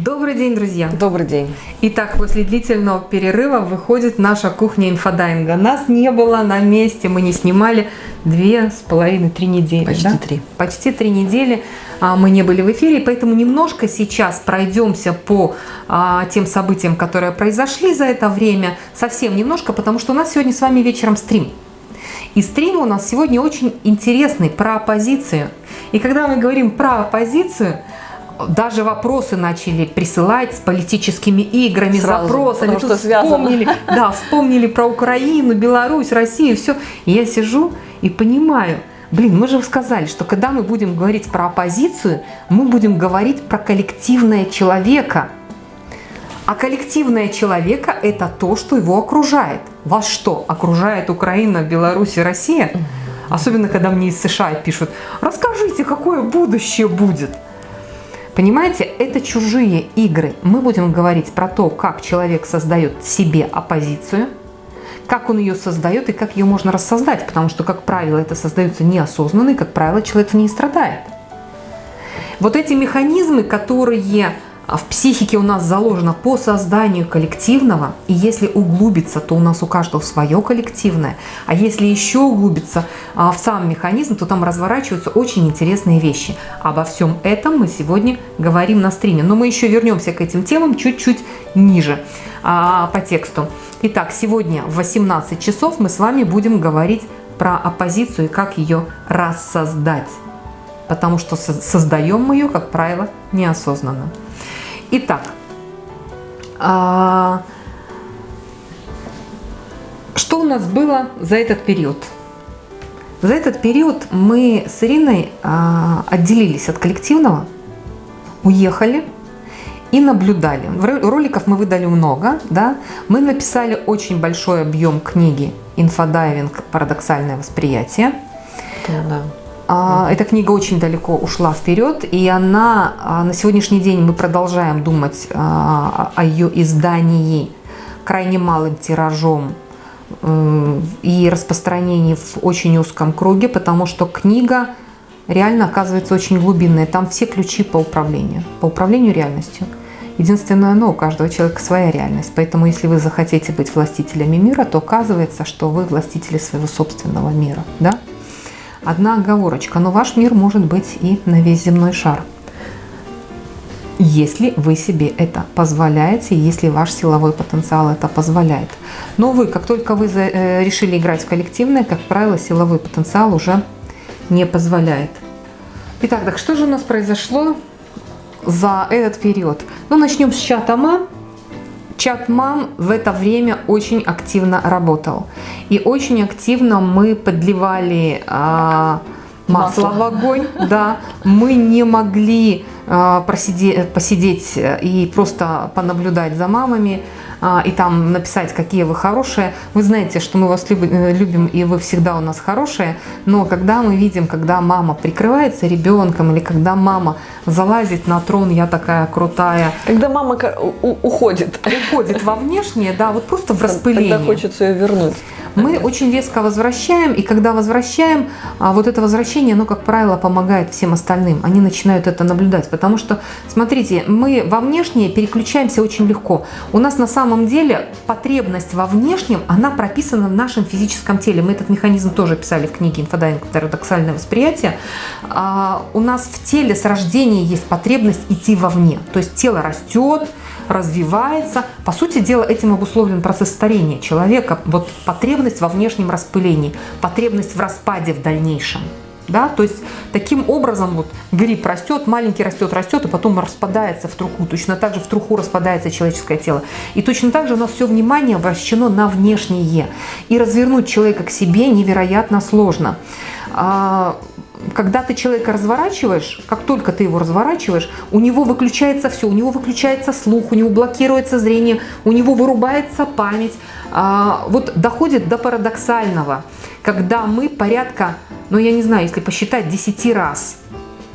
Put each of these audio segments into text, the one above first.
Добрый день, друзья! Добрый день! Итак, после длительного перерыва выходит наша кухня инфодайинга. Нас не было на месте, мы не снимали две с половиной, три недели. Почти да? три. Почти три недели а, мы не были в эфире, поэтому немножко сейчас пройдемся по а, тем событиям, которые произошли за это время, совсем немножко, потому что у нас сегодня с вами вечером стрим. И стрим у нас сегодня очень интересный, про оппозицию. И когда мы говорим про оппозицию, даже вопросы начали присылать с политическими играми, Сразу, запросами. что вспомнили, да, вспомнили про Украину, Беларусь, Россию, все. И я сижу и понимаю, блин, мы же сказали, что когда мы будем говорить про оппозицию, мы будем говорить про коллективное человека. А коллективное человека – это то, что его окружает. Вас что, окружает Украина, Беларусь и Россия? Особенно, когда мне из США пишут, расскажите, какое будущее будет. Понимаете, это чужие игры. Мы будем говорить про то, как человек создает себе оппозицию, как он ее создает и как ее можно рассоздать, потому что, как правило, это создается неосознанно, и, как правило, человек в ней страдает. Вот эти механизмы, которые а в психике у нас заложено по созданию коллективного, и если углубиться, то у нас у каждого свое коллективное, а если еще углубиться а, в сам механизм, то там разворачиваются очень интересные вещи. Обо всем этом мы сегодня говорим на стриме, но мы еще вернемся к этим темам чуть-чуть ниже а, по тексту. Итак, сегодня в 18 часов мы с вами будем говорить про оппозицию и как ее рассоздать, потому что создаем мы ее, как правило, неосознанно. Итак, а, что у нас было за этот период? За этот период мы с Ириной а, отделились от коллективного, уехали и наблюдали. Роликов мы выдали много, да? мы написали очень большой объем книги «Инфодайвинг. Парадоксальное восприятие». Да. А, эта книга очень далеко ушла вперед, и она а, на сегодняшний день мы продолжаем думать а, о ее издании крайне малым тиражом и распространении в очень узком круге, потому что книга реально оказывается очень глубинная. Там все ключи по управлению, по управлению реальностью. Единственное, но у каждого человека своя реальность. Поэтому, если вы захотите быть властителями мира, то оказывается, что вы властители своего собственного мира. Да? Одна оговорочка, но ваш мир может быть и на весь земной шар. Если вы себе это позволяете, если ваш силовой потенциал это позволяет. Но вы, как только вы э, решили играть в коллективное, как правило, силовой потенциал уже не позволяет. Итак, так что же у нас произошло за этот период? Ну, начнем с чата МА. Чат мам в это время очень активно работал. И очень активно мы подливали а, масло, масло в огонь. Да, мы не могли а, просидеть, посидеть и просто понаблюдать за мамами. А, и там написать, какие вы хорошие. Вы знаете, что мы вас э, любим, и вы всегда у нас хорошие, но когда мы видим, когда мама прикрывается ребенком, или когда мама залазит на трон, я такая крутая. Когда мама уходит. Уходит во внешнее, да, вот просто в распыление. Тогда хочется ее вернуть мы очень резко возвращаем, и когда возвращаем, а, вот это возвращение, оно, как правило, помогает всем остальным. Они начинают это наблюдать, потому что, смотрите, мы во внешнее переключаемся очень легко. У нас на самом деле потребность во внешнем, она прописана в нашем физическом теле. Мы этот механизм тоже писали в книге «Инфодайвинг. Парадоксальное восприятие». А, у нас в теле с рождения есть потребность идти вовне. То есть тело растет, развивается. По сути дела, этим обусловлен процесс старения человека. Вот потребность во внешнем распылении, потребность в распаде в дальнейшем. Да? То есть таким образом вот гриб растет, маленький растет, растет, и потом распадается в труху. Точно так же в труху распадается человеческое тело. И точно так же у нас все внимание обращено на внешнее. И развернуть человека к себе невероятно сложно. А, когда ты человека разворачиваешь, как только ты его разворачиваешь, у него выключается все, у него выключается слух, у него блокируется зрение, у него вырубается память. А, вот доходит до парадоксального, когда мы порядка, ну я не знаю, если посчитать 10 раз,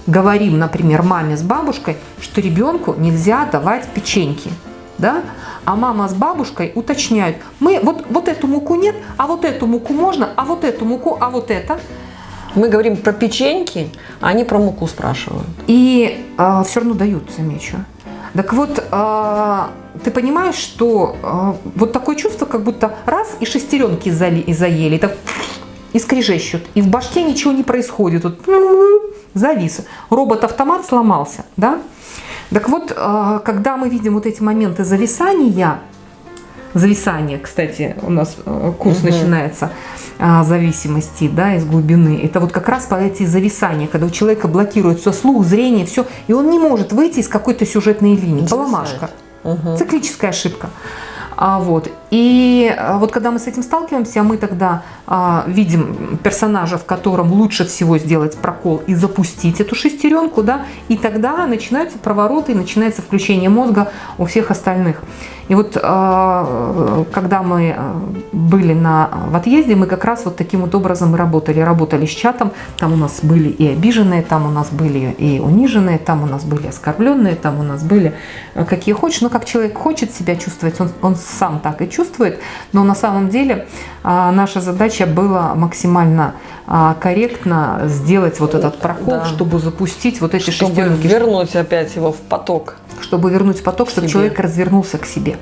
говорим, например, маме с бабушкой, что ребенку нельзя давать печеньки. Да? А мама с бабушкой уточняют, мы вот, вот эту муку нет, а вот эту муку можно, а вот эту муку, а вот это. Мы говорим про печеньки, а они про муку спрашивают. И э, все равно дают, замечу. Так вот, э, ты понимаешь, что э, вот такое чувство, как будто раз и шестеренки зали, и заели, так, и скрежещут, и в башке ничего не происходит. Вот, завис. Робот-автомат сломался, да? Так вот, э, когда мы видим вот эти моменты зависания, зависание, кстати, у нас э, курс угу. начинается а, зависимости, да, из глубины. Это вот как раз по эти зависания, когда у человека блокируется слух, зрение, все, и он не может выйти из какой-то сюжетной линии. Поломашка. Угу. Циклическая ошибка. А, вот. И а, вот когда мы с этим сталкиваемся, мы тогда а, видим персонажа, в котором лучше всего сделать прокол и запустить эту шестеренку, да, и тогда начинаются провороты, начинается включение мозга у всех остальных. И вот а, когда мы а, были на, в отъезде, мы как раз вот таким вот образом и работали. Работали с чатом, там у нас были и обиженные, там у нас были и униженные, там у нас были оскорбленные, там у нас были э, какие хочешь. Но как человек хочет себя чувствовать, он, он сам так и чувствует. Но на самом деле наша задача была максимально корректно сделать вот этот прокол, да. чтобы запустить вот эти чтобы шестеренки. вернуть опять его в поток чтобы вернуть поток, чтобы человек развернулся к себе.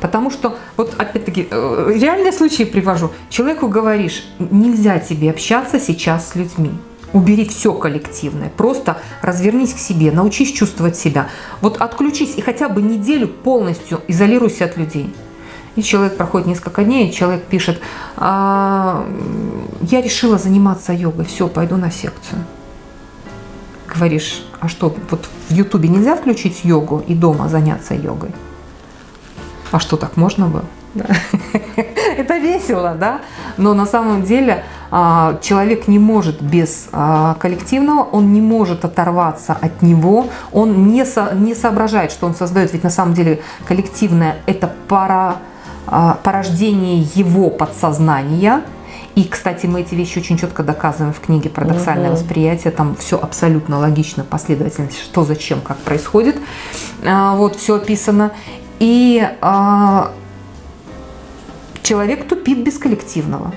Потому что, вот опять-таки, э, реальные случаи привожу. Человеку говоришь, нельзя тебе общаться сейчас с людьми. Убери все коллективное, просто развернись к себе, научись чувствовать себя. Вот отключись и хотя бы неделю полностью изолируйся от людей. И человек проходит несколько дней, и человек пишет, а, я решила заниматься йогой, все, пойду на секцию говоришь, а что, вот в Ютубе нельзя включить йогу и дома заняться йогой? А что, так можно было? Да. Это весело, да? Но на самом деле а, человек не может без а, коллективного, он не может оторваться от него, он не, со, не соображает, что он создает, ведь на самом деле коллективное – это пара, порождение его подсознания – и, кстати, мы эти вещи очень четко доказываем в книге «Парадоксальное угу. восприятие». Там все абсолютно логично, последовательность, что, зачем, как происходит. А, вот, все описано. И а, человек тупит без коллективного.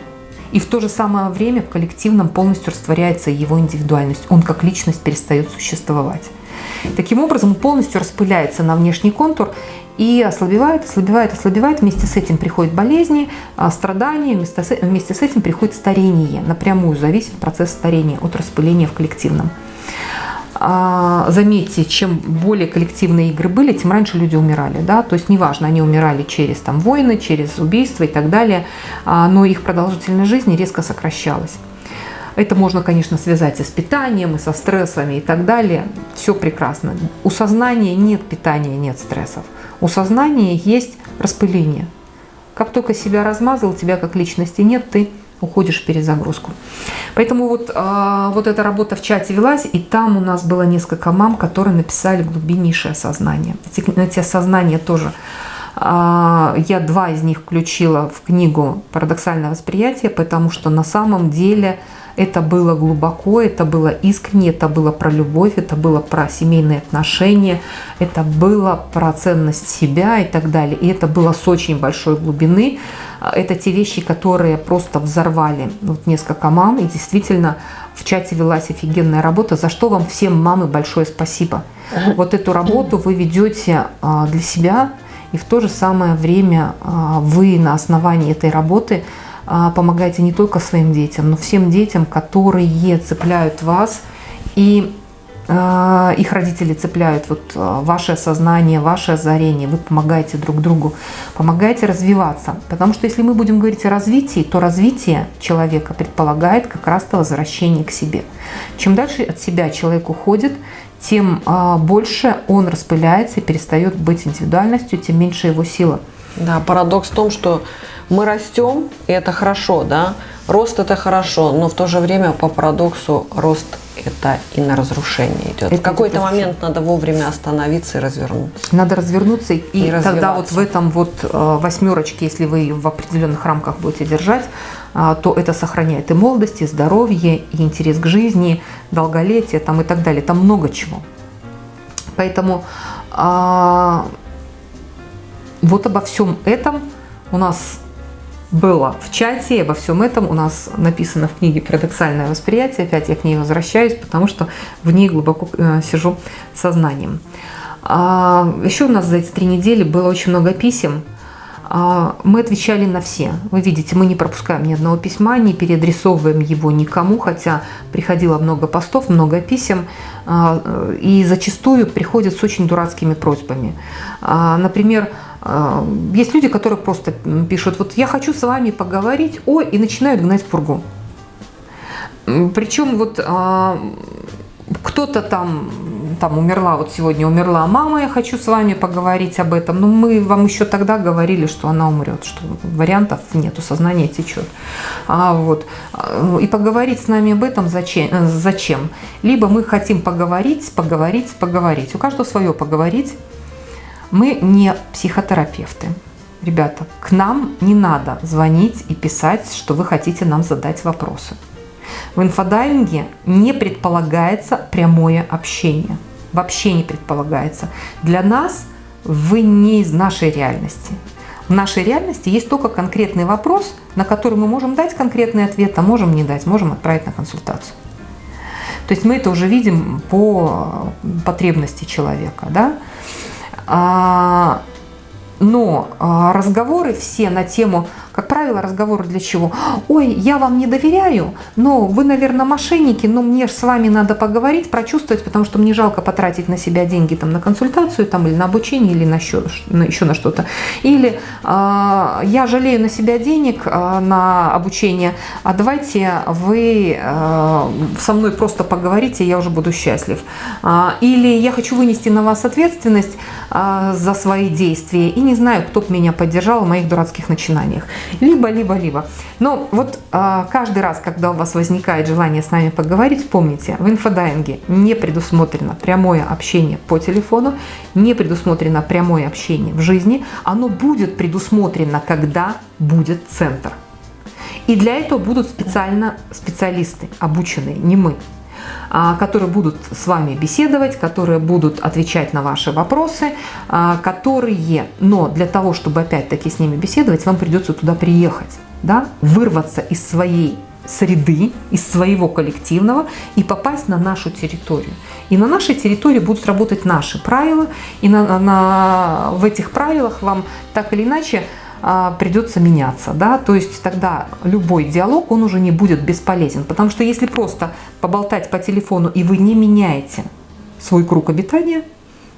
И в то же самое время в коллективном полностью растворяется его индивидуальность. Он как личность перестает существовать. Таким образом, полностью распыляется на внешний контур и ослабевает, ослабевает, ослабевает. Вместе с этим приходят болезни, а, страдания, вместе с этим приходит старение. Напрямую зависит процесс старения от распыления в коллективном. А, заметьте, чем более коллективные игры были, тем раньше люди умирали. Да? То есть неважно, они умирали через там, войны, через убийства и так далее, а, но их продолжительность жизни резко сокращалась. Это можно, конечно, связать и с питанием, и со стрессами и так далее. Все прекрасно. У сознания нет питания, нет стрессов. У сознания есть распыление. Как только себя размазал, тебя как личности нет, ты уходишь в перезагрузку. Поэтому вот, э, вот эта работа в чате велась, и там у нас было несколько мам, которые написали глубиннейшее сознание. Эти, эти осознания тоже а, я два из них включила в книгу «Парадоксальное восприятие», потому что на самом деле это было глубоко, это было искренне, это было про любовь, это было про семейные отношения, это было про ценность себя и так далее. И это было с очень большой глубины. Это те вещи, которые просто взорвали вот несколько мам. И действительно в чате велась офигенная работа, за что вам всем, мамы, большое спасибо. Вот эту работу вы ведете а, для себя, и в то же самое время а, вы на основании этой работы – а, помогаете не только своим детям, но всем детям, которые цепляют вас и а, их родители цепляют вот а, ваше сознание, ваше озарение, вы помогаете друг другу, помогаете развиваться. Потому что если мы будем говорить о развитии, то развитие человека предполагает как раз-то возвращение к себе. Чем дальше от себя человек уходит, тем больше он распыляется и перестает быть индивидуальностью, тем меньше его сила. Да, парадокс в том, что мы растем, и это хорошо, да, рост это хорошо, но в то же время по парадоксу рост это и на разрушение идет. Это в какой-то момент надо вовремя остановиться и развернуться. Надо развернуться, и, и тогда вот в этом вот э, восьмерочке, если вы ее в определенных рамках будете держать, э, то это сохраняет и молодость, и здоровье, и интерес к жизни, долголетие там и так далее. Там много чего. Поэтому а, вот обо всем этом у нас было в чате, обо всем этом у нас написано в книге «Парадоксальное восприятие». Опять я к ней возвращаюсь, потому что в ней глубоко э, сижу сознанием. А, еще у нас за эти три недели было очень много писем. А, мы отвечали на все. Вы видите, мы не пропускаем ни одного письма, не переадресовываем его никому, хотя приходило много постов, много писем, а, и зачастую приходят с очень дурацкими просьбами. Например, есть люди, которые просто пишут, вот я хочу с вами поговорить, ой, и начинают гнать пургу. Причем вот кто-то там там умерла, вот сегодня умерла мама, я хочу с вами поговорить об этом. Но мы вам еще тогда говорили, что она умрет, что вариантов нету, сознание течет. А, вот. И поговорить с нами об этом зачем? зачем? Либо мы хотим поговорить, поговорить, поговорить. У каждого свое поговорить. Мы не психотерапевты. Ребята, к нам не надо звонить и писать, что вы хотите нам задать вопросы. В инфодайвинге не предполагается прямое общение. Вообще не предполагается. Для нас вы не из нашей реальности. В нашей реальности есть только конкретный вопрос, на который мы можем дать конкретный ответ, а можем не дать, можем отправить на консультацию. То есть мы это уже видим по потребности человека. Да? А, но а, разговоры все на тему как правило, разговоры для чего? Ой, я вам не доверяю, но вы, наверное, мошенники, но мне с вами надо поговорить, прочувствовать, потому что мне жалко потратить на себя деньги там, на консультацию там, или на обучение, или на еще, еще на что-то. Или э, я жалею на себя денег э, на обучение, а давайте вы э, со мной просто поговорите, я уже буду счастлив. Э, или я хочу вынести на вас ответственность э, за свои действия и не знаю, кто бы меня поддержал в моих дурацких начинаниях. Либо, либо, либо. Но вот а, каждый раз, когда у вас возникает желание с нами поговорить, помните, в инфодайинге не предусмотрено прямое общение по телефону, не предусмотрено прямое общение в жизни. Оно будет предусмотрено, когда будет центр. И для этого будут специально специалисты, обученные, не мы. А, которые будут с вами беседовать, которые будут отвечать на ваши вопросы, а, которые, но для того, чтобы опять-таки с ними беседовать, вам придется туда приехать, да, вырваться из своей среды, из своего коллективного и попасть на нашу территорию. И на нашей территории будут работать наши правила, и на, на, в этих правилах вам так или иначе придется меняться. Да? То есть тогда любой диалог, он уже не будет бесполезен. Потому что если просто поболтать по телефону и вы не меняете свой круг обитания,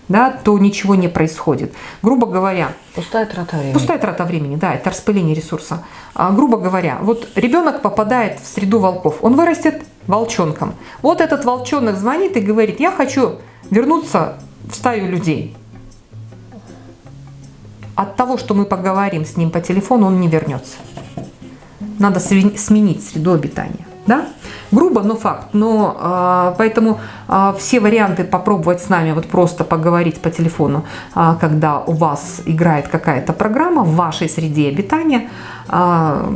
да, то ничего не происходит. Грубо говоря... Пустая трата времени. Пустая трата времени, да, это распыление ресурса. А, грубо говоря, вот ребенок попадает в среду волков, он вырастет волчонком. Вот этот волчонок звонит и говорит, я хочу вернуться в стаю людей от того, что мы поговорим с ним по телефону, он не вернется. Надо сменить среду обитания. Да? Грубо, но факт. Но э, поэтому э, все варианты попробовать с нами вот просто поговорить по телефону, э, когда у вас играет какая-то программа в вашей среде обитания, э,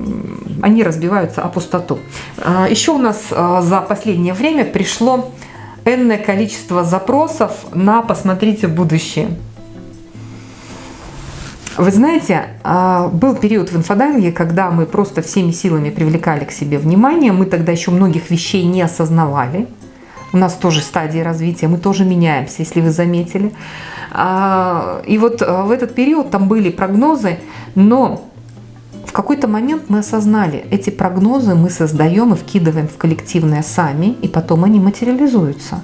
они разбиваются о пустоту. Э, еще у нас э, за последнее время пришло энное количество запросов на «посмотрите будущее». Вы знаете, а, был период в инфодайвинге, когда мы просто всеми силами привлекали к себе внимание. Мы тогда еще многих вещей не осознавали. У нас тоже стадии развития, мы тоже меняемся, если вы заметили. А, и вот а, в этот период там были прогнозы, но в какой-то момент мы осознали, эти прогнозы мы создаем и вкидываем в коллективное сами, и потом они материализуются.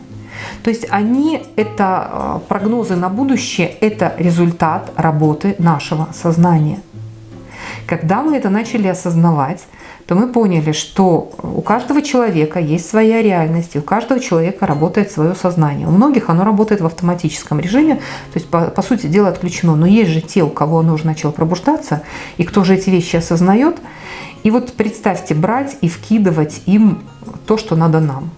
То есть они, это э, прогнозы на будущее, это результат работы нашего сознания. Когда мы это начали осознавать, то мы поняли, что у каждого человека есть своя реальность, и у каждого человека работает свое сознание. У многих оно работает в автоматическом режиме, то есть, по, по сути дела, отключено. Но есть же те, у кого оно уже начало пробуждаться, и кто же эти вещи осознает. И вот представьте, брать и вкидывать им то, что надо нам.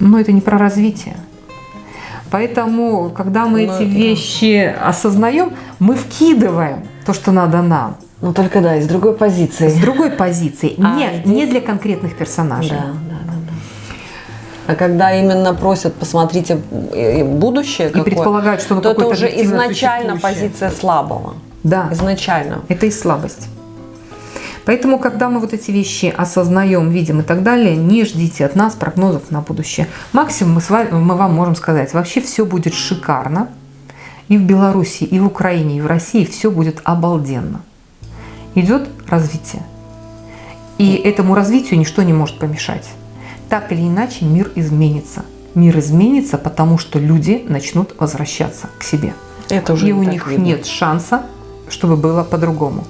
Но это не про развитие. Поэтому, когда мы но ну, эти это... вещи осознаем, мы вкидываем то, что надо нам. Ну только да, из другой позиции. С другой позиции. А Нет, здесь... не для конкретных персонажей. Да, да, да, да. А когда именно просят, посмотрите будущее, и какое, предполагают, что то это уже изначально позиция слабого. Да. Изначально. Это и слабость. Поэтому, когда мы вот эти вещи осознаем, видим и так далее, не ждите от нас прогнозов на будущее. Максимум мы, с вами, мы вам можем сказать, вообще все будет шикарно. И в Беларуси, и в Украине, и в России все будет обалденно. Идет развитие. И этому развитию ничто не может помешать. Так или иначе мир изменится. Мир изменится, потому что люди начнут возвращаться к себе. Это уже и у них видно. нет шанса, чтобы было по-другому.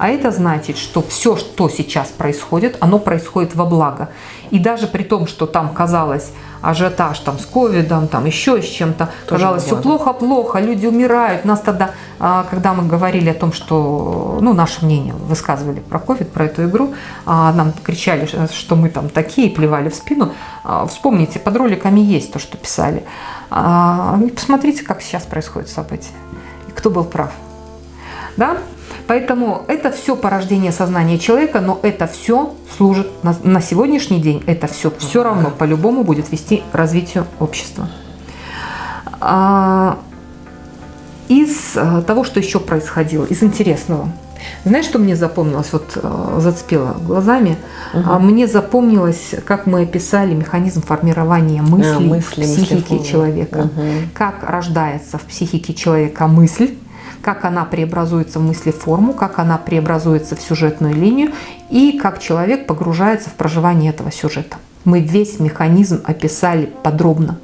А это значит, что все, что сейчас происходит, оно происходит во благо. И даже при том, что там казалось ажиотаж там, с ковидом, там еще с чем-то, казалось, все плохо-плохо, люди умирают. Нас тогда, а, когда мы говорили о том, что, ну, наше мнение высказывали про ковид, про эту игру, а, нам кричали, что мы там такие, плевали в спину. А, вспомните, под роликами есть то, что писали. Посмотрите, как сейчас происходит событие. И кто был прав. Да? Поэтому это все порождение сознания человека, но это все служит на, на сегодняшний день, это все все равно по-любому будет вести к развитию общества. А, из э, того, что еще происходило, из интересного. Знаешь, что мне запомнилось, вот э, зацепило глазами? Угу. Мне запомнилось, как мы описали механизм формирования мыслей а, мысли, в психике мысли человека. Угу. Как рождается в психике человека мысль, как она преобразуется в мыслеформу, как она преобразуется в сюжетную линию и как человек погружается в проживание этого сюжета. Мы весь механизм описали подробно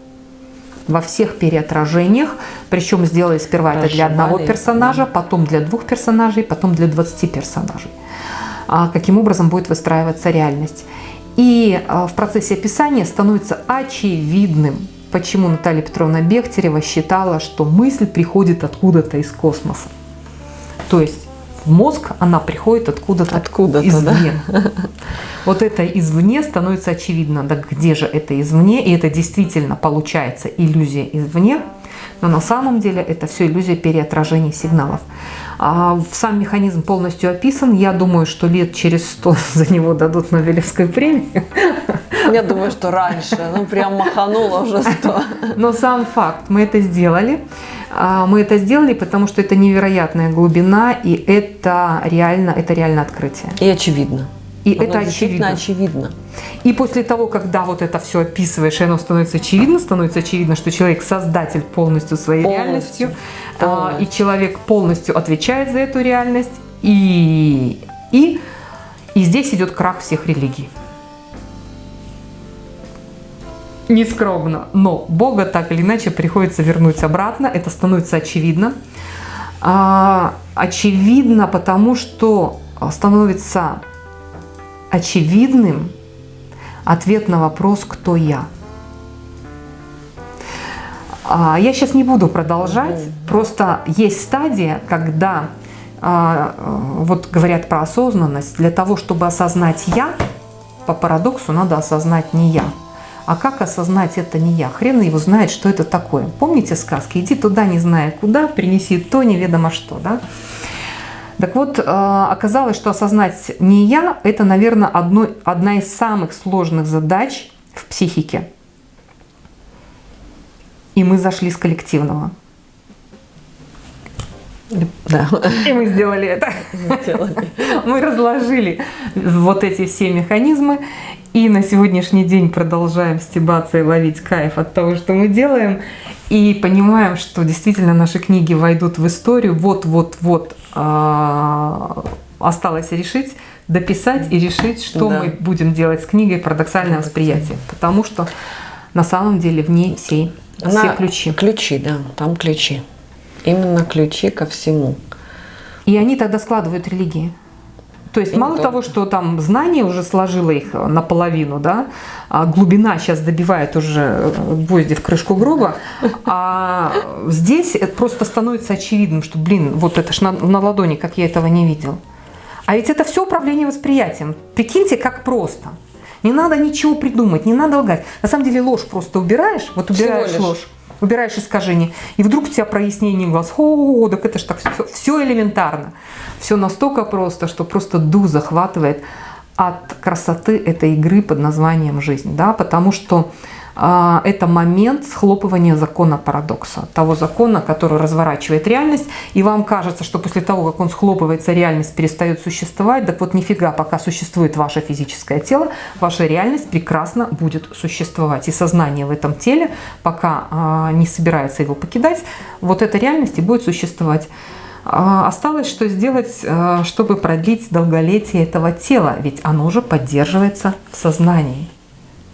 во всех переотражениях, причем сделали сперва это для одного персонажа, потом для двух персонажей, потом для 20 персонажей. А каким образом будет выстраиваться реальность. И а, в процессе описания становится очевидным, почему Наталья Петровна Бехтерева считала, что мысль приходит откуда-то из космоса. То есть в мозг она приходит откуда-то откуда извне. Да? Вот это извне становится очевидно. Да где же это извне? И это действительно получается иллюзия извне. Но на самом деле это все иллюзия переотражения сигналов. А сам механизм полностью описан. Я думаю, что лет через сто за него дадут Нобелевскую премию. Я думаю, что раньше. Ну, прям махануло уже сто. Но сам факт, мы это сделали. А, мы это сделали, потому что это невероятная глубина, и это реально, это реально открытие. И очевидно. И оно это очевидно. очевидно. И после того, когда вот это все описываешь, и оно становится очевидно, становится очевидно, что человек создатель полностью своей полностью. реальностью, полностью. и человек полностью отвечает за эту реальность, и, и, и здесь идет крах всех религий. Нескромно, но Бога так или иначе приходится вернуть обратно, это становится очевидно. А, очевидно, потому что становится очевидным ответ на вопрос «Кто я?». А, я сейчас не буду продолжать, просто есть стадия, когда а, вот говорят про осознанность, для того, чтобы осознать «я», по парадоксу надо осознать не «я». А как осознать это не я? Хрен его знает, что это такое. Помните сказки? Иди туда, не зная куда, принеси то, неведомо что. Да? Так вот, э, оказалось, что осознать не я – это, наверное, одно, одна из самых сложных задач в психике. И мы зашли с коллективного. Да. И мы сделали это. Мы разложили вот эти все механизмы. И на сегодняшний день продолжаем стебаться и ловить кайф от того, что мы делаем. И понимаем, что действительно наши книги войдут в историю. Вот-вот-вот а, осталось решить, дописать и решить, что да. мы будем делать с книгой «Парадоксальное восприятие». Потому что на самом деле в ней все, Она, все ключи. Ключи, да, там ключи. Именно ключи ко всему. И они тогда складывают религии. То есть и мало то. того, что там знание уже сложило их наполовину, да, а глубина сейчас добивает уже гвозди в крышку гроба, а здесь это просто становится очевидным, что, блин, вот это ж на, на ладони, как я этого не видел. А ведь это все управление восприятием. Прикиньте, как просто. Не надо ничего придумать, не надо лгать. На самом деле ложь просто убираешь, вот убираешь ложь, убираешь искажение, и вдруг у тебя прояснение глаз. О, так это же так все, все элементарно. Все настолько просто, что просто дух захватывает от красоты этой игры под названием «Жизнь». Да? Потому что это момент схлопывания закона парадокса, того закона, который разворачивает реальность, и вам кажется, что после того, как он схлопывается, реальность перестает существовать, так вот нифига, пока существует ваше физическое тело, ваша реальность прекрасно будет существовать. И сознание в этом теле, пока а, не собирается его покидать, вот эта реальность и будет существовать. А, осталось что сделать, чтобы продлить долголетие этого тела, ведь оно уже поддерживается в сознании.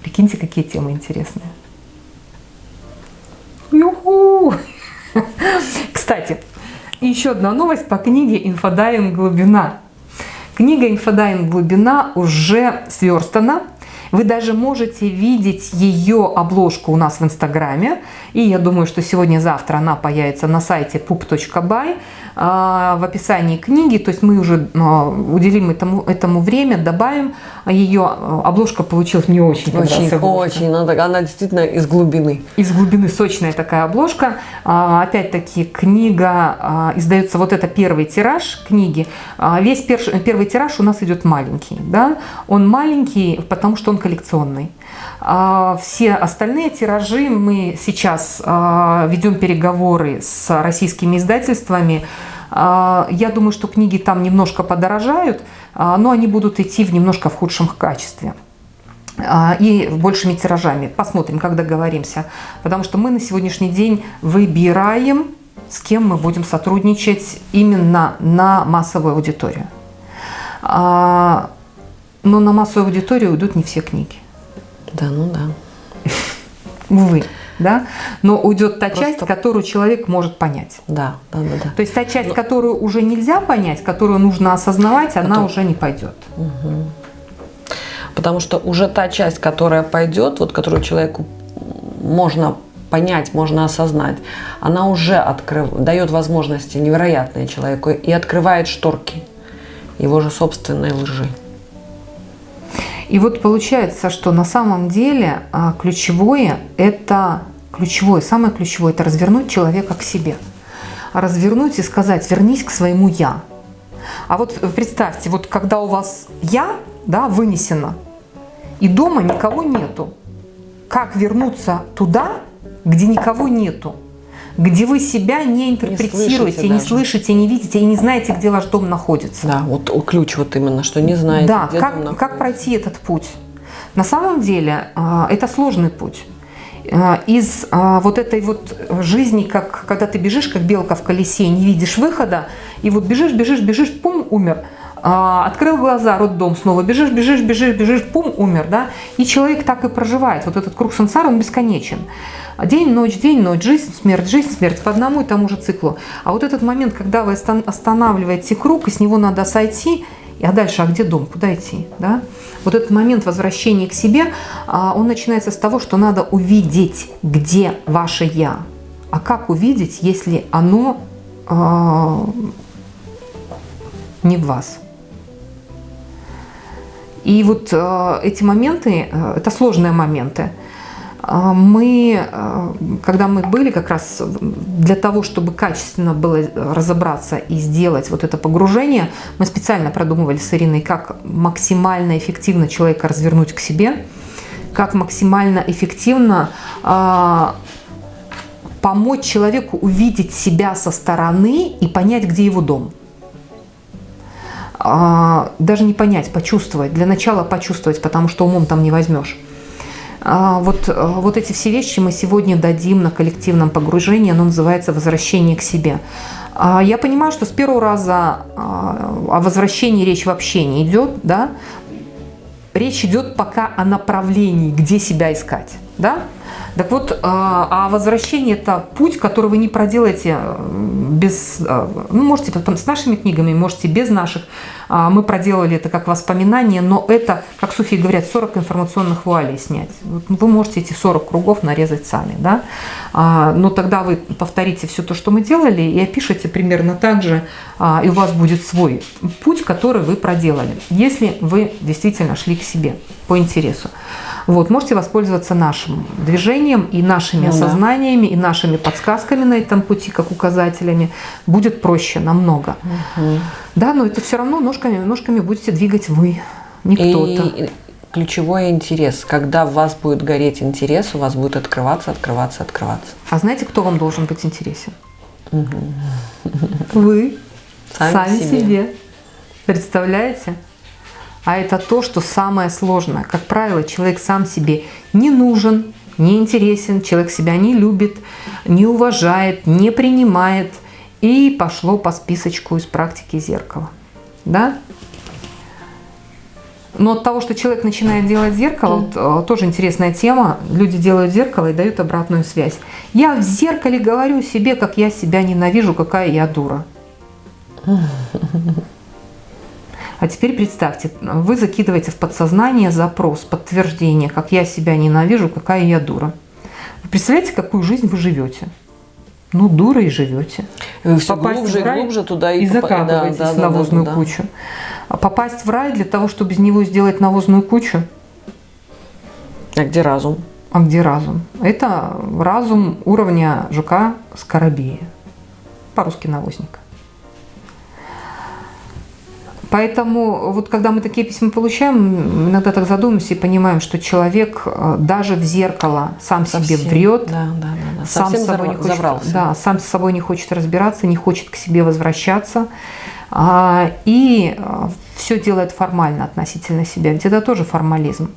Прикиньте, какие темы интересные. Юху! Кстати, еще одна новость по книге «Инфодайвинг. Глубина». Книга «Инфодайвинг. Глубина» уже сверстана. Вы даже можете видеть ее обложку у нас в Инстаграме. И я думаю, что сегодня-завтра она появится на сайте pup.by. А, в описании книги, то есть мы уже а, уделим этому, этому время, добавим ее. Обложка получилась мне очень Очень, очень, она, она действительно из глубины. Из глубины сочная такая обложка. А, опять-таки книга, издается вот это первый тираж книги. Весь первый тираж у нас идет маленький, да, он маленький, потому что он коллекционный. Все остальные тиражи мы сейчас ведем переговоры с российскими издательствами, а, я думаю, что книги там немножко подорожают, а, но они будут идти в немножко в худшем качестве а, и большими тиражами. Посмотрим, как договоримся. Потому что мы на сегодняшний день выбираем, с кем мы будем сотрудничать именно на массовую аудиторию. Но на массовую аудиторию уйдут не все книги. Да, ну да. Увы да, но уйдет та Просто... часть, которую человек может понять. Да, да, да. да. То есть та часть, но... которую уже нельзя понять, которую нужно осознавать, Потом... она уже не пойдет. Угу. Потому что уже та часть, которая пойдет, вот которую человеку можно понять, можно осознать, она уже открыв... дает возможности невероятные человеку и открывает шторки его же собственной лжи. И вот получается, что на самом деле а, ключевое – это ключевое, самое ключевое – это развернуть человека к себе. Развернуть и сказать «вернись к своему «я». А вот представьте, вот когда у вас «я» да, вынесено, и дома никого нету, как вернуться туда, где никого нету? Где вы себя не интерпретируете, не слышите, не, слышите, не видите и не знаете, где ваш дом находится. Да, вот ключ вот именно, что не знаете, да, где как, дом как пройти этот путь? На самом деле а, это сложный путь. А, из а, вот этой вот жизни, как когда ты бежишь, как белка в колесе, не видишь выхода, и вот бежишь, бежишь, бежишь, пум, умер. Открыл глаза, роддом снова, бежишь, бежишь, бежишь, бежишь, пум, умер, да? И человек так и проживает. Вот этот круг сансара, он бесконечен. День, ночь, день, ночь, жизнь, смерть, жизнь, смерть по одному и тому же циклу. А вот этот момент, когда вы останавливаете круг, и с него надо сойти, а дальше, а где дом, куда идти, да? Вот этот момент возвращения к себе, а, он начинается с того, что надо увидеть, где ваше «я». А как увидеть, если оно а, не в вас? И вот а, эти моменты, это сложные моменты. А, мы, когда мы были как раз для того, чтобы качественно было разобраться и сделать вот это погружение, мы специально продумывали с Ириной, как максимально эффективно человека развернуть к себе, как максимально эффективно э, помочь человеку увидеть себя со стороны и понять, где его дом. Э, даже не понять, почувствовать. Для начала почувствовать, потому что умом там не возьмешь. А, вот, э, вот эти все вещи мы сегодня дадим на коллективном погружении, оно называется «Возвращение к себе». А, я понимаю, что с первого раза а, о возвращении речь вообще не идет, да? речь идет пока о направлении, где себя искать. Да? Так вот, а возвращение – это путь, который вы не проделаете без… Ну, можете потом с нашими книгами, можете без наших. А, мы проделали это как воспоминание, но это, как суфии говорят, 40 информационных вуалей снять. Вы можете эти 40 кругов нарезать сами, да? А, но тогда вы повторите все то, что мы делали, и опишите примерно так же, а, и у вас будет свой путь, который вы проделали, если вы действительно шли к себе по интересу. Вот, можете воспользоваться нашим движением и нашими ну, осознаниями, да. и нашими подсказками на этом пути, как указателями. Будет проще намного. Угу. Да, но это все равно ножками, ножками будете двигать вы, не кто-то. ключевой интерес. Когда в вас будет гореть интерес, у вас будет открываться, открываться, открываться. А знаете, кто вам должен быть интересен? Вы сами, сами себе. себе. Представляете? А это то, что самое сложное. Как правило, человек сам себе не нужен, не интересен, человек себя не любит, не уважает, не принимает. И пошло по списочку из практики зеркала. Да? Но от того, что человек начинает делать зеркало, вот, э, тоже интересная тема. Люди делают зеркало и дают обратную связь. Я в зеркале говорю себе, как я себя ненавижу, какая я дура. А теперь представьте, вы закидываете в подсознание запрос, подтверждение, как я себя ненавижу, какая я дура. Вы представляете, какую жизнь вы живете? Ну, дура и живете. Все Попасть глубже и глубже туда и, и закапываетесь да, да, в навозную да, да, кучу. А попасть в рай для того, чтобы из него сделать навозную кучу? А где разум? А где разум? Это разум уровня жука Скоробея. По-русски навозника. Поэтому вот когда мы такие письма получаем, иногда так задумаемся и понимаем, что человек э, даже в зеркало сам Совсем. себе врет, да, да, да, да. сам с собой не хочет, да, сам с собой не хочет разбираться, не хочет к себе возвращаться а, и э, все делает формально относительно себя. Ведь это тоже формализм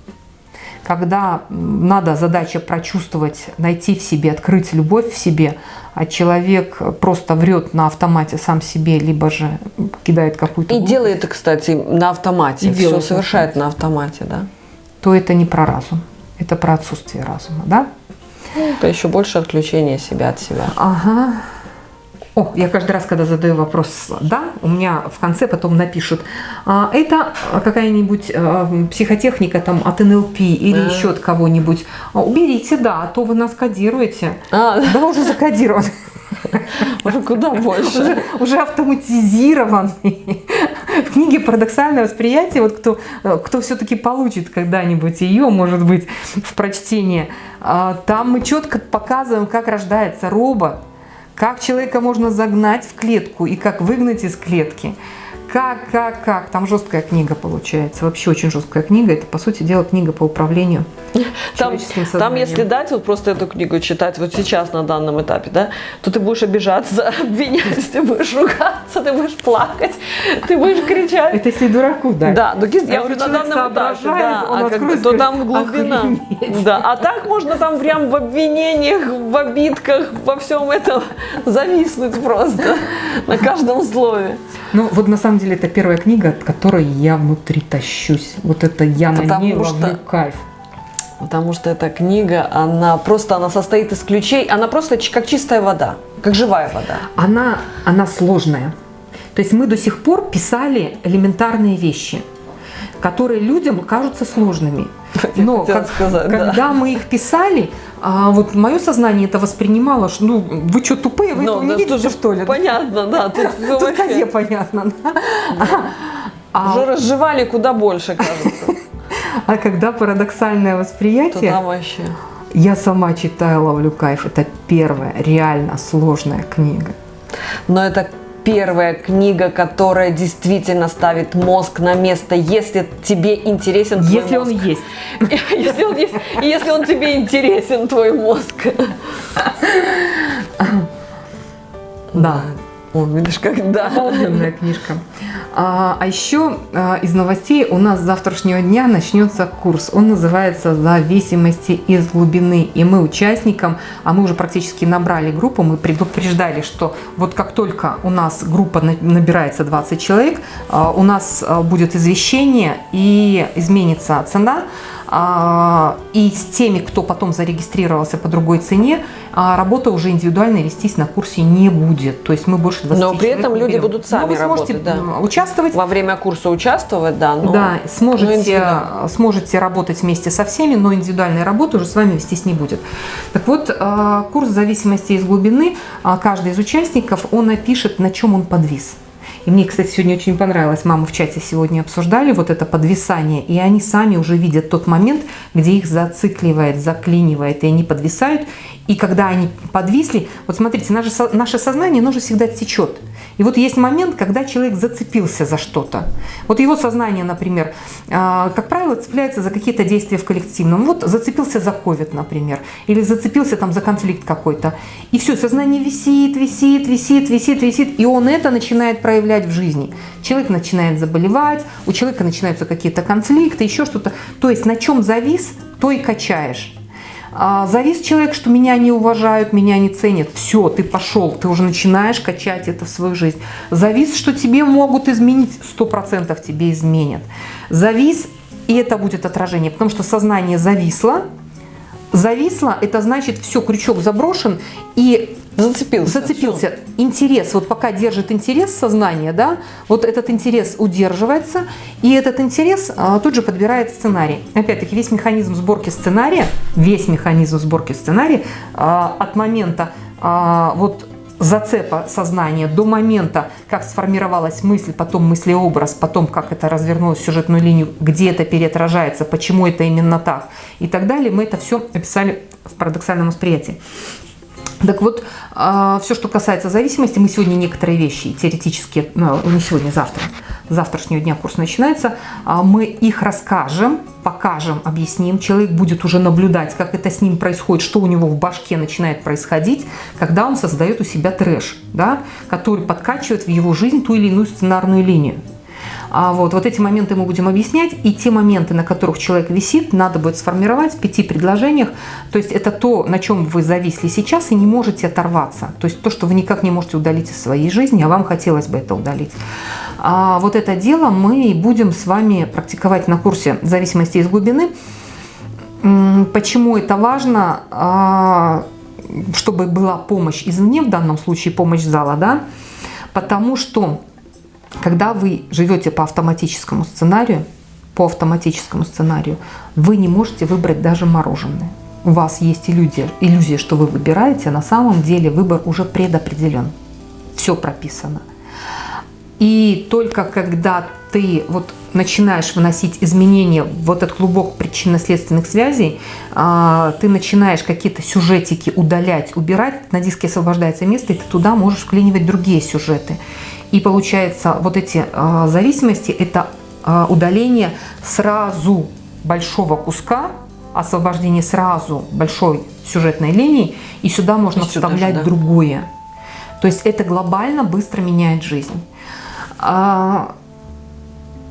когда надо задача прочувствовать, найти в себе, открыть любовь в себе, а человек просто врет на автомате сам себе, либо же кидает какую-то... И делает это, кстати, на автомате, и все совершает на автомате, да? То это не про разум, это про отсутствие разума, да? Это еще больше отключение себя от себя. Ага. О, я каждый раз, когда задаю вопрос «да», у меня в конце потом напишут а, «это какая-нибудь а, психотехника там от НЛП или а. еще от кого-нибудь». А, уберите «да», а то вы нас кодируете. А. Да, уже закодирован. Уже куда больше. Уже, уже автоматизированный. В книге «Парадоксальное восприятие», вот кто, кто все-таки получит когда-нибудь ее, может быть, в прочтении, а, там мы четко показываем, как рождается робот, как человека можно загнать в клетку и как выгнать из клетки. Как, как, как. Там жесткая книга получается. Вообще очень жесткая книга. Это, по сути дела, книга по управлению там, там, если дать вот просто эту книгу читать вот сейчас на данном этапе, да, то ты будешь обижаться, обвинять, ты будешь ругаться, ты будешь плакать, ты будешь кричать. Это если дураку дать. Да, ну, я говорю, на данном этапе, да, а как, то там глубина. Да, а так можно там прям в обвинениях, в обидках, во всем этом зависнуть просто на каждом слове. Ну, вот на самом деле это первая книга, от которой я внутри тащусь. Вот это я Потому на ней ловлю кайф. Потому что эта книга, она просто, она состоит из ключей, она просто как чистая вода, как живая вода. Она, она сложная. То есть мы до сих пор писали элементарные вещи, которые людям кажутся сложными. Но как, сказать, когда да. мы их писали, а вот мое сознание это воспринимало, что ну вы что тупые, вы ну, этого не видите что ли? Понятно, да. Тут, тут козе понятно. Да? А, Уже разжевали куда больше, кажется. А когда парадоксальное восприятие, Туда вообще. я сама читаю «Ловлю кайф». Это первая реально сложная книга. Но это первая книга, которая действительно ставит мозг на место, если тебе интересен твой если мозг. он есть. Если он есть, и если он тебе интересен, твой мозг. Да. О, видишь, как да. Обалденная книжка. А, а еще а, из новостей у нас с завтрашнего дня начнется курс. Он называется «Зависимости из глубины». И мы участникам, а мы уже практически набрали группу, мы предупреждали, что вот как только у нас группа набирается 20 человек, а, у нас а, будет извещение и изменится цена. А, и с теми, кто потом зарегистрировался по другой цене, а, работа уже индивидуально вестись на курсе не будет. То есть мы больше 20 Но при этом люди будут сами но вы сможете работать, да. участвовать. Во время курса участвовать, да. Но, да, сможете, но сможете работать вместе со всеми, но индивидуальная работа уже с вами вестись не будет. Так вот, а, курс зависимости из глубины, каждый из участников, он напишет, на чем он подвис. И мне, кстати, сегодня очень понравилось, мамы в чате сегодня обсуждали вот это подвисание, и они сами уже видят тот момент, где их зацикливает, заклинивает, и они подвисают, И когда они подвисли, вот смотрите, наше, наше сознание, оно же всегда течет. И вот есть момент, когда человек зацепился за что-то. Вот его сознание, например, а, как правило, цепляется за какие-то действия в коллективном. Вот зацепился за ковид, например, или зацепился там за конфликт какой-то. И все, сознание висит, висит, висит, висит, висит, и он это начинает проявлять в жизни. Человек начинает заболевать, у человека начинаются какие-то конфликты, еще что-то. То есть на чем завис, то и качаешь. А, завис человек, что меня не уважают, меня не ценят. Все, ты пошел, ты уже начинаешь качать это в свою жизнь. Завис, что тебе могут изменить, сто процентов тебе изменят. Завис, и это будет отражение, потому что сознание зависло. Зависло, это значит, все, крючок заброшен, и Зацепился. Зацепился. Все. Интерес, вот пока держит интерес сознания, да, вот этот интерес удерживается, и этот интерес а, тут же подбирает сценарий. Опять-таки, весь механизм сборки сценария, весь механизм сборки сценария а, от момента а, вот зацепа сознания до момента, как сформировалась мысль, потом мыслеобраз, потом как это развернулось сюжетную линию, где это переотражается, почему это именно так и так далее, мы это все описали в парадоксальном восприятии. Так вот, а, все, что касается зависимости, мы сегодня некоторые вещи теоретически, ну, не сегодня, завтра, завтрашнего дня курс начинается, а, мы их расскажем, покажем, объясним. Человек будет уже наблюдать, как это с ним происходит, что у него в башке начинает происходить, когда он создает у себя трэш, да, который подкачивает в его жизнь ту или иную сценарную линию. А вот, вот эти моменты мы будем объяснять, и те моменты, на которых человек висит, надо будет сформировать в пяти предложениях. То есть это то, на чем вы зависли сейчас и не можете оторваться. То есть то, что вы никак не можете удалить из своей жизни, а вам хотелось бы это удалить. А вот это дело мы будем с вами практиковать на курсе «Зависимости из глубины». Почему это важно? А, чтобы была помощь извне, в данном случае помощь зала, да? Потому что когда вы живете по автоматическому сценарию, по автоматическому сценарию, вы не можете выбрать даже мороженое. У вас есть иллюзия, иллюзия, что вы выбираете, а на самом деле выбор уже предопределен. Все прописано. И только когда ты вот начинаешь выносить изменения в этот клубок причинно-следственных связей, а, ты начинаешь какие-то сюжетики удалять, убирать, на диске освобождается место, и ты туда можешь вклинивать другие сюжеты. И получается, вот эти э, зависимости – это э, удаление сразу большого куска, освобождение сразу большой сюжетной линии, и сюда можно и вставлять же, да? другое. То есть это глобально быстро меняет жизнь. А,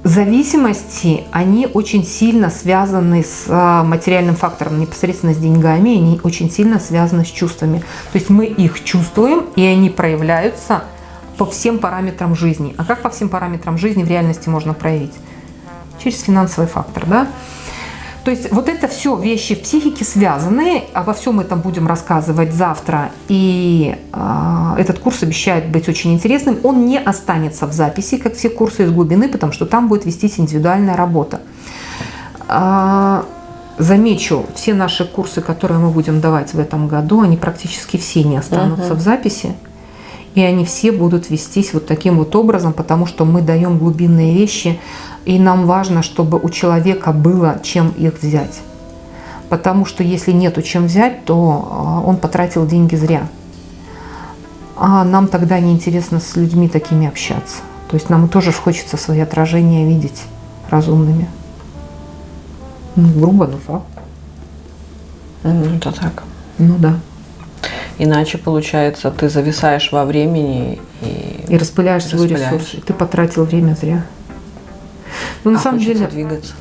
зависимости, они очень сильно связаны с материальным фактором, непосредственно с деньгами, они очень сильно связаны с чувствами. То есть мы их чувствуем, и они проявляются по всем параметрам жизни. А как по всем параметрам жизни в реальности можно проявить? Через финансовый фактор, да? То есть вот это все вещи в психике связанные, обо всем этом будем рассказывать завтра, и э, этот курс обещает быть очень интересным. Он не останется в записи, как все курсы из глубины, потому что там будет вестись индивидуальная работа. Э, замечу, все наши курсы, которые мы будем давать в этом году, они практически все не останутся -huh. в записи. И они все будут вестись вот таким вот образом, потому что мы даем глубинные вещи, и нам важно, чтобы у человека было чем их взять. Потому что если нету чем взять, то а, он потратил деньги зря. А нам тогда неинтересно с людьми такими общаться. То есть нам тоже хочется свои отражения видеть разумными. Ну, грубо, но факт. Ну, это так. Ну да. Иначе, получается, ты зависаешь во времени и, и распыляешь свой ресурс. Ты потратил время зря. Ну, на а самом деле, двигаться.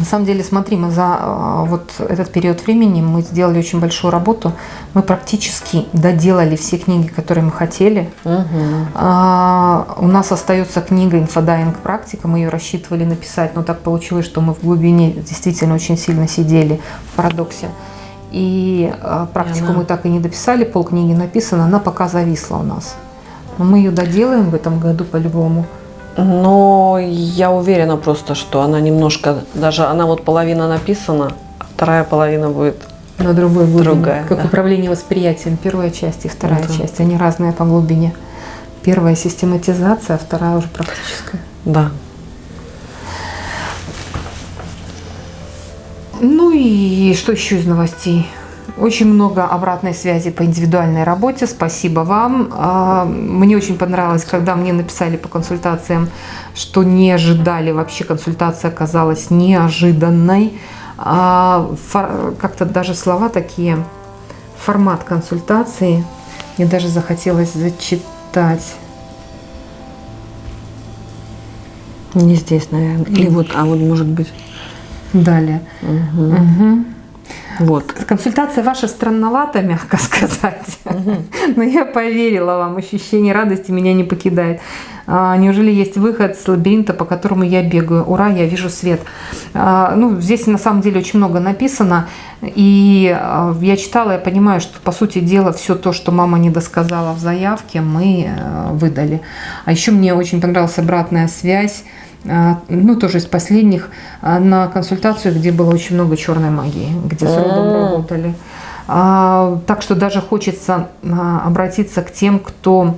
На самом деле, смотри, мы за а, вот этот период времени мы сделали очень большую работу. Мы практически доделали все книги, которые мы хотели. Угу. А, у нас остается книга «Инфодайвинг практика». Мы ее рассчитывали написать, но так получилось, что мы в глубине действительно очень сильно сидели в парадоксе. И э, практику и она... мы так и не дописали, полкниги написано, она пока зависла у нас. Но мы ее доделаем в этом году по-любому. Но я уверена просто, что она немножко, даже она вот половина написана, а вторая половина будет на другой глубине. Другая, как да. управление восприятием. Первая часть и вторая да. часть. Они разные по глубине. Первая систематизация, а вторая уже практическая. Да. Ну и что еще из новостей? Очень много обратной связи по индивидуальной работе. Спасибо вам. А, мне очень понравилось, когда мне написали по консультациям, что не ожидали. Вообще консультация оказалась неожиданной. А, как-то даже слова такие, формат консультации. Мне даже захотелось зачитать. Не здесь, наверное. Или вот, а вот может быть. Далее. Угу. Угу. Вот. Консультация ваша странновата, мягко сказать. Угу. Но я поверила вам, ощущение радости меня не покидает. А, неужели есть выход с лабиринта, по которому я бегаю? Ура, я вижу свет. А, ну, здесь на самом деле очень много написано. И а, я читала, я понимаю, что по сути дела все то, что мама не досказала в заявке, мы э, выдали. А еще мне очень понравилась обратная связь ну, тоже из последних, а, на консультацию, где было очень много черной магии, где с родом работали. А, так что даже хочется обратиться к тем, кто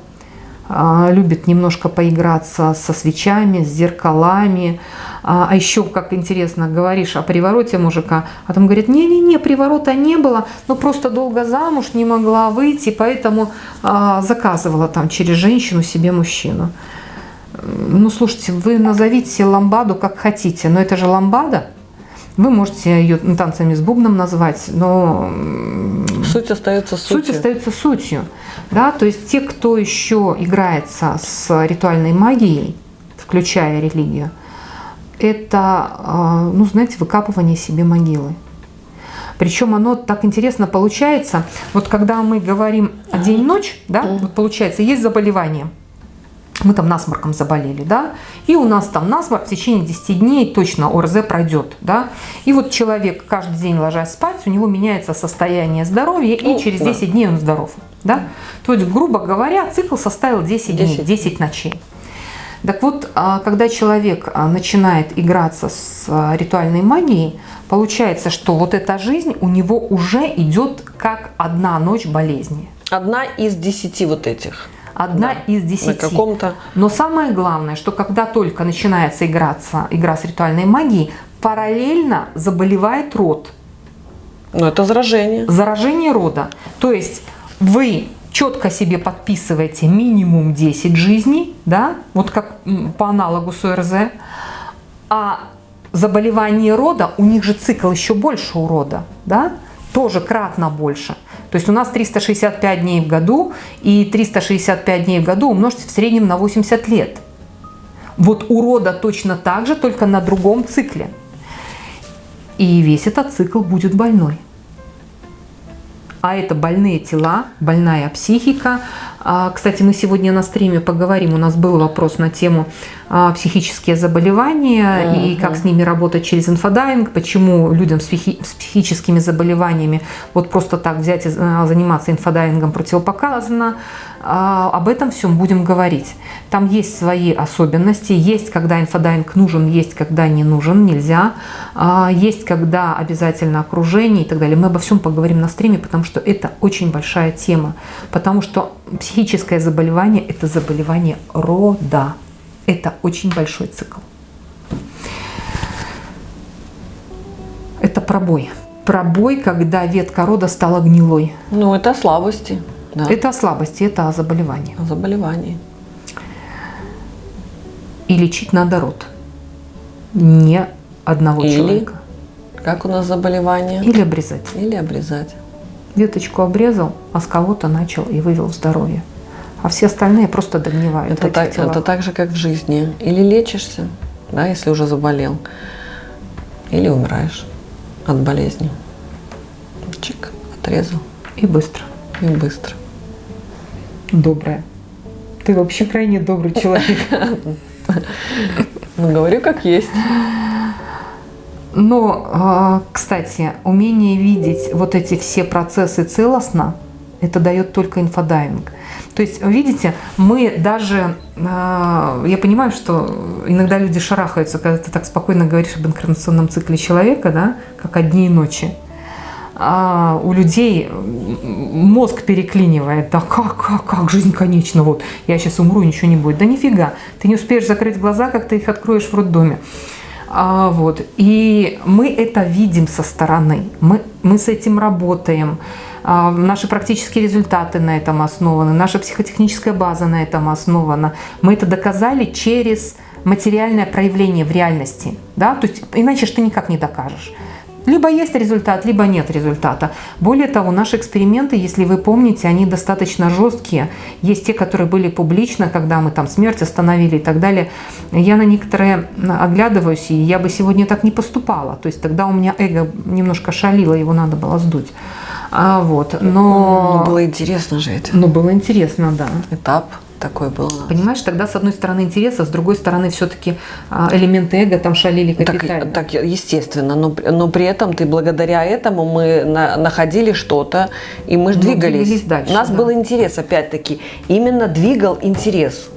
любит немножко поиграться со свечами, с зеркалами. А еще, как интересно, говоришь о привороте мужика, а там говорят, не-не-не, приворота не было, но просто долго замуж не могла выйти, поэтому заказывала там через женщину себе мужчину ну, слушайте, вы назовите ламбаду как хотите, но это же ламбада. Вы можете ее танцами с бубном назвать, но суть остается сутью. Суть остается сутью. Да? То есть те, кто еще играется с ритуальной магией, включая религию, это, а, ну, знаете, выкапывание себе могилы. Причем оно так интересно получается. Вот когда мы говорим день-ночь, да, вот получается, есть заболевание – мы там насморком заболели, да, и у нас там насморк в течение 10 дней точно ОРЗ пройдет, да, и вот человек каждый день ложась спать, у него меняется состояние здоровья, и ну, через 10 да. дней он здоров, да, то есть, грубо говоря, цикл составил 10, 10. дней, 10 ночей. Так вот, а, когда человек а, начинает играться с а, ритуальной магией, получается, что вот эта жизнь у него уже идет как одна ночь болезни. Одна из десяти вот этих. Одна да, из десяти. На каком-то... Но самое главное, что когда только начинается играться, игра с ритуальной магией, параллельно заболевает род. Ну, это заражение. Заражение рода. То есть вы четко себе подписываете минимум 10 жизней, да, вот как по аналогу с ОРЗ, а заболевание рода, у них же цикл еще больше у рода, да, тоже кратно больше. То есть у нас 365 дней в году, и 365 дней в году умножьте в среднем на 80 лет. Вот у рода точно так же, только на другом цикле. И весь этот цикл будет больной. А это больные тела, больная психика. А, кстати, мы сегодня на стриме поговорим. У нас был вопрос на тему а, психические заболевания uh -huh. и как с ними работать через инфодайвинг, почему людям с, психи с психическими заболеваниями вот просто так взять и а, заниматься инфодайвингом противопоказано. А, об этом всем будем говорить. Там есть свои особенности, есть когда инфодайвинг нужен, есть когда не нужен, нельзя, а, есть когда обязательно окружение и так далее. Мы обо всем поговорим на стриме, потому что это очень большая тема, потому что психическое заболевание – это заболевание рода, это очень большой цикл. Это пробой. Пробой, когда ветка рода стала гнилой. Ну, это слабости. Да. Это о слабости, это о заболевании. О заболевании. И лечить надо род. Не одного Или, человека. Как у нас заболевание? Или обрезать. Или обрезать. Веточку обрезал, а с кого-то начал и вывел здоровье. А все остальные просто догнивают. Это, так, это так же, как в жизни. Или лечишься, да, если уже заболел, или умираешь от болезни. Чик, отрезал. И быстро. И быстро добрая. Ты вообще крайне добрый человек. Ну, говорю, как есть. Но, а, кстати, умение видеть вот эти все процессы целостно, это дает только инфодайвинг. То есть, видите, мы даже, а, я понимаю, что иногда люди шарахаются, когда ты так спокойно говоришь об инкарнационном цикле человека, да, как о дне и ночи а у людей мозг переклинивает. Да как, как, как, жизнь конечна, вот, я сейчас умру, ничего не будет. Да нифига, ты не успеешь закрыть глаза, как ты их откроешь в роддоме. А, вот. И мы это видим со стороны, мы, мы с этим работаем. А, наши практические результаты на этом основаны, наша психотехническая база на этом основана. Мы это доказали через материальное проявление в реальности. Да? То есть иначе что ты никак не докажешь. Либо есть результат, либо нет результата. Более того, наши эксперименты, если вы помните, они достаточно жесткие. Есть те, которые были публично, когда мы там смерть остановили и так далее. Я на некоторые оглядываюсь, и я бы сегодня так не поступала. То есть тогда у меня эго немножко шалило, его надо было сдуть. А, вот, но... Ну, было интересно же это. Ну, было интересно, да. Этап такой был. Понимаешь, тогда с одной стороны интереса, с другой стороны все-таки а, элементы эго там шалили капитально. Так, так естественно, но, но при этом ты благодаря этому мы на, находили что-то, и мы же ну, двигались. двигались дальше, У нас да. был интерес, опять-таки, именно двигал интерес.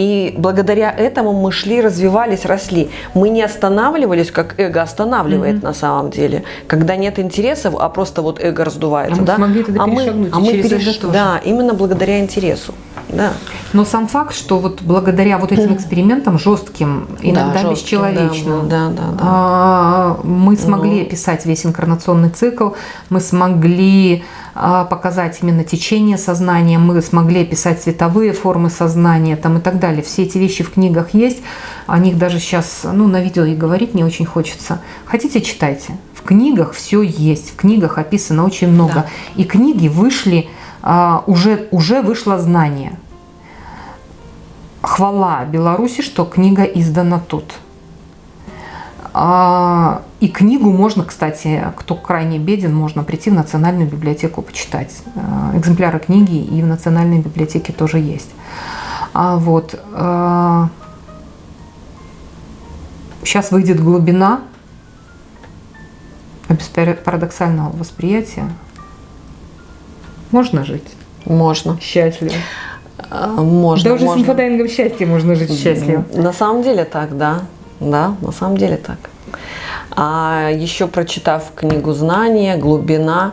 И благодаря этому мы шли, развивались, росли. Мы не останавливались, как эго останавливает mm-hmm. на самом деле. Когда нет интересов, а просто вот эго раздувается. А да? мы смогли тогда а мы, а мы переш... Да, именно благодаря интересу. Да. Но сам факт, что вот благодаря вот этим экспериментам жестким, иногда да, бесчеловечным, да, да, да, да. мы смогли ну. описать весь инкарнационный цикл, мы смогли а, показать именно течение сознания, мы смогли описать цветовые формы сознания там и так далее. Все эти вещи в книгах есть, о них даже сейчас ну, на видео и говорить не очень хочется. Хотите, читайте. В книгах все есть, в книгах описано очень много. Да. И книги вышли а, уже, уже вышло знание. Хвала Беларуси, что книга издана тут. А, и книгу можно, кстати, кто крайне беден, можно прийти в Национальную библиотеку почитать. А, экземпляры книги и в Национальной библиотеке тоже есть. Вот. Сейчас выйдет глубина без парадоксального восприятия можно жить? Можно. Счастливо. А, можно. Да уже можно. с инфодайвингом счастья можно жить счастливо. На самом деле так, да. Да, на самом деле так. А еще прочитав книгу «Знания», «Глубина»,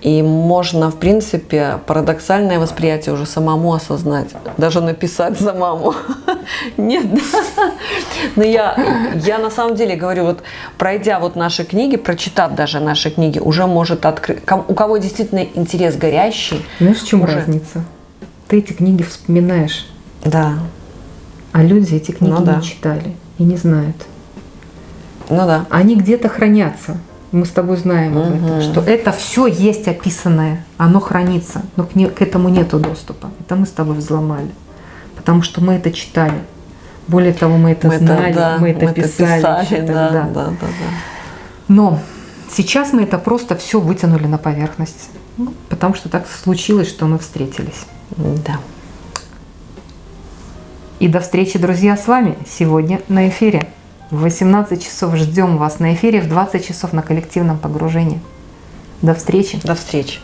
и можно, в принципе, парадоксальное восприятие уже самому осознать, даже написать самому. Нет, но я, я на самом деле говорю, вот пройдя вот наши книги, прочитав даже наши книги, уже может открыть, у кого действительно интерес горящий. Знаешь, в чем уже... разница? Ты эти книги вспоминаешь. Да. А люди эти книги ну, да. не читали и не знают. Ну да. Они где-то хранятся мы с тобой знаем об этом, что это все есть описанное, оно хранится, но к, не, к этому нету доступа. Это мы с тобой взломали, потому что мы это читали. Более того, мы это мы знали, это, да, мы это мы писали. Это писали да, да, да, да. Но сейчас мы это просто все вытянули на поверхность, ну, потому что так случилось, что мы встретились. Да. И до встречи, друзья, с вами сегодня на эфире. В 18 часов ждем вас на эфире, в 20 часов на коллективном погружении. До встречи. До встречи.